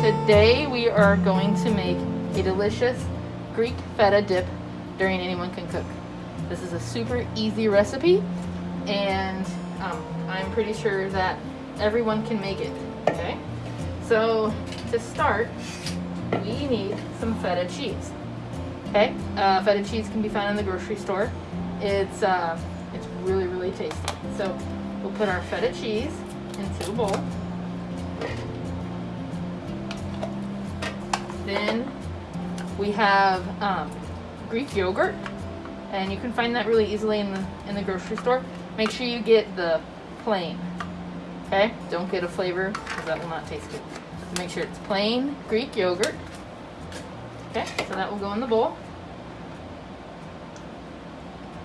today we are going to make a delicious Greek feta dip during Anyone Can Cook. This is a super easy recipe and um, I'm pretty sure that everyone can make it, okay? So to start, we need some feta cheese. Okay, uh, feta cheese can be found in the grocery store. It's uh, it's really really tasty. So we'll put our feta cheese into a bowl. Then we have um, Greek yogurt, and you can find that really easily in the in the grocery store. Make sure you get the plain. Okay, don't get a flavor because that will not taste good. So make sure it's plain Greek yogurt. Okay, so that will go in the bowl.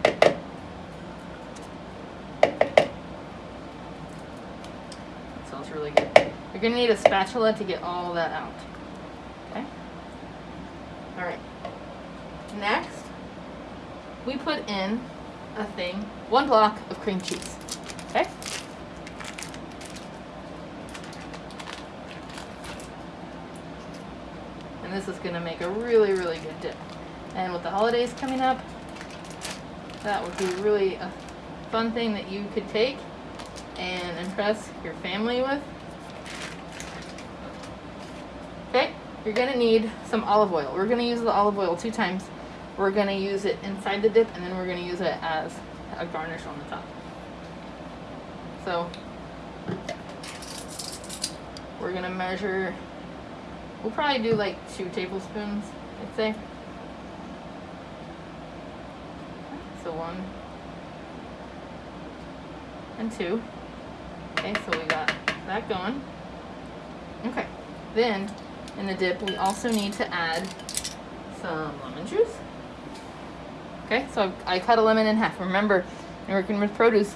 That smells really good. You're gonna need a spatula to get all that out. All right. Next, we put in a thing, one block of cream cheese. Okay. And this is gonna make a really, really good dip. And with the holidays coming up, that would be really a fun thing that you could take and impress your family with. Okay, you're gonna need some olive oil. We're gonna use the olive oil two times. We're gonna use it inside the dip and then we're gonna use it as a garnish on the top. So, we're gonna measure, we'll probably do like two tablespoons, I'd say. So one and two. Okay, so we got that going. Okay, then in the dip, we also need to add some lemon juice. Okay, so I cut a lemon in half. Remember, in working with produce,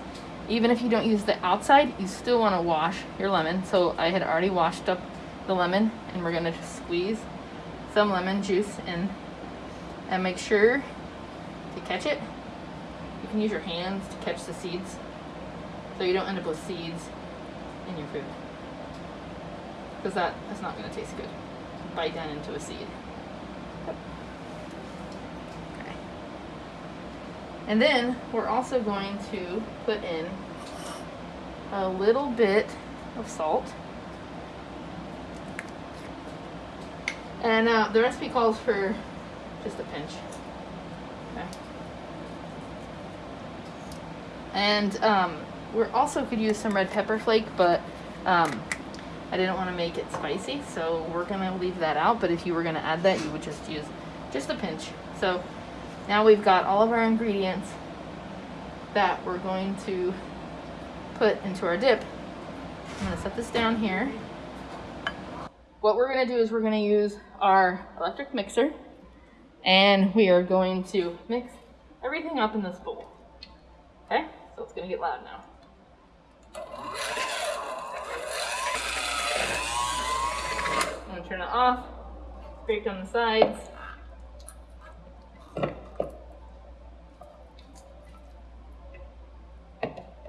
even if you don't use the outside, you still want to wash your lemon. So I had already washed up the lemon and we're going to just squeeze some lemon juice in and make sure to catch it you can use your hands to catch the seeds so you don't end up with seeds in your food. Because that, that's not going to taste good. Bite down into a seed. Okay. And then we're also going to put in a little bit of salt. And uh, the recipe calls for just a pinch. Okay. And um, we also could use some red pepper flake, but um, I didn't want to make it spicy, so we're going to leave that out. But if you were going to add that, you would just use just a pinch. So now we've got all of our ingredients that we're going to put into our dip. I'm going to set this down here. What we're going to do is we're going to use our electric mixer and we are going to mix everything up in this bowl. Okay? So it's gonna get loud now. I'm gonna turn it off, scrape down the sides.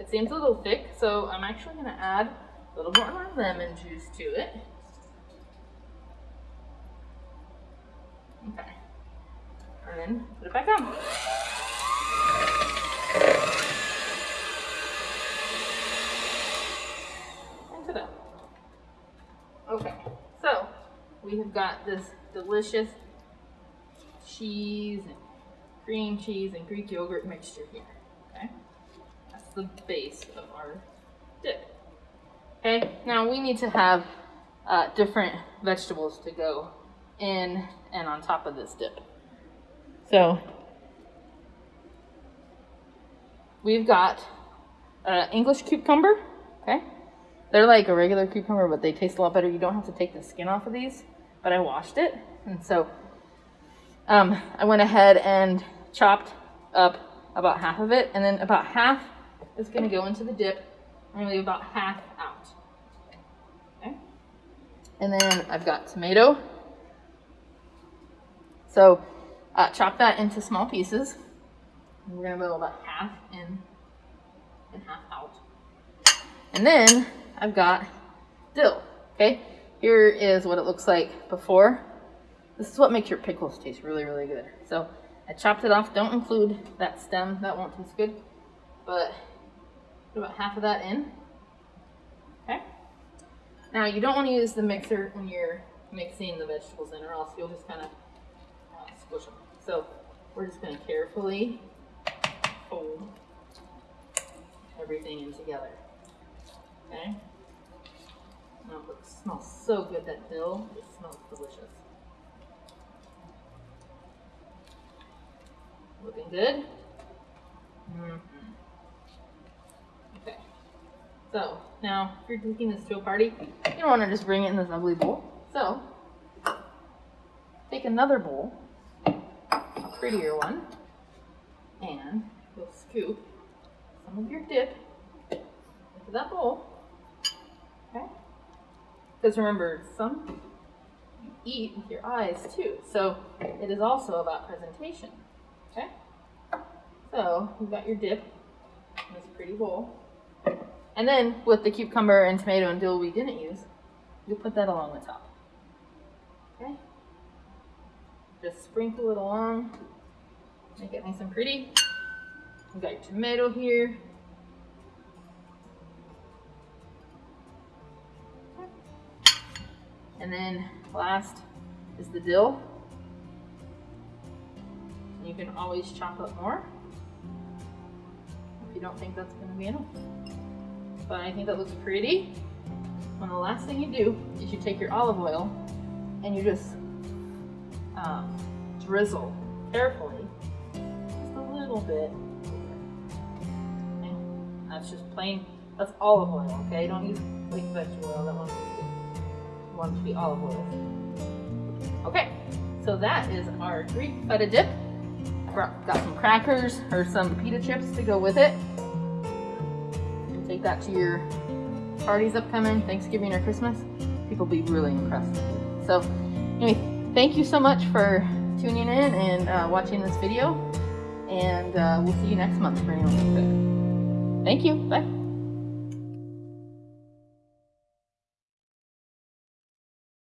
It seems a little thick, so I'm actually gonna add a little more lemon juice to it. Okay. And then put it back on. Okay, so we have got this delicious cheese and cream cheese and Greek yogurt mixture here. Okay, that's the base of our dip. Okay, now we need to have uh, different vegetables to go in and on top of this dip. So we've got uh, English cucumber, okay? They're like a regular cucumber, but they taste a lot better. You don't have to take the skin off of these, but I washed it. And so um, I went ahead and chopped up about half of it, and then about half is gonna go into the dip. I'm gonna leave about half out. Okay. And then I've got tomato. So uh, chop that into small pieces. We're gonna put about half in and half out. And then I've got dill, okay? Here is what it looks like before. This is what makes your pickles taste really, really good. So I chopped it off. Don't include that stem. That won't taste good. But put about half of that in. Okay. Now you don't want to use the mixer when you're mixing the vegetables in or else you'll just kind of uh, squish them. So we're just going to carefully fold everything in together. Okay? Oh, it smells so good, that dill. It smells delicious. Looking good? Mm -hmm. Okay. So, now, if you're taking this to a party, you don't want to just bring it in this ugly bowl. So, take another bowl, a prettier one, and you'll scoop some of your dip into that bowl. Okay? Because remember, some you eat with your eyes too. So it is also about presentation. Okay? So you've got your dip in this pretty bowl. And then with the cucumber and tomato and dill we didn't use, you'll put that along the top. Okay? Just sprinkle it along. Make it nice and pretty. You've got your tomato here. And then last is the dill. You can always chop up more if you don't think that's gonna be enough. But I think that looks pretty. And the last thing you do is you take your olive oil and you just um, drizzle carefully, just a little bit. That's just plain, that's olive oil, okay? Don't use like vegetable oil, that one to be olive oil. Okay, so that is our Greek feta dip. Got some crackers or some pita chips to go with it. Take that to your parties upcoming, Thanksgiving or Christmas. People be really impressed. So anyway, thank you so much for tuning in and uh, watching this video. And uh, we'll see you next month for anyone Thank you. Bye.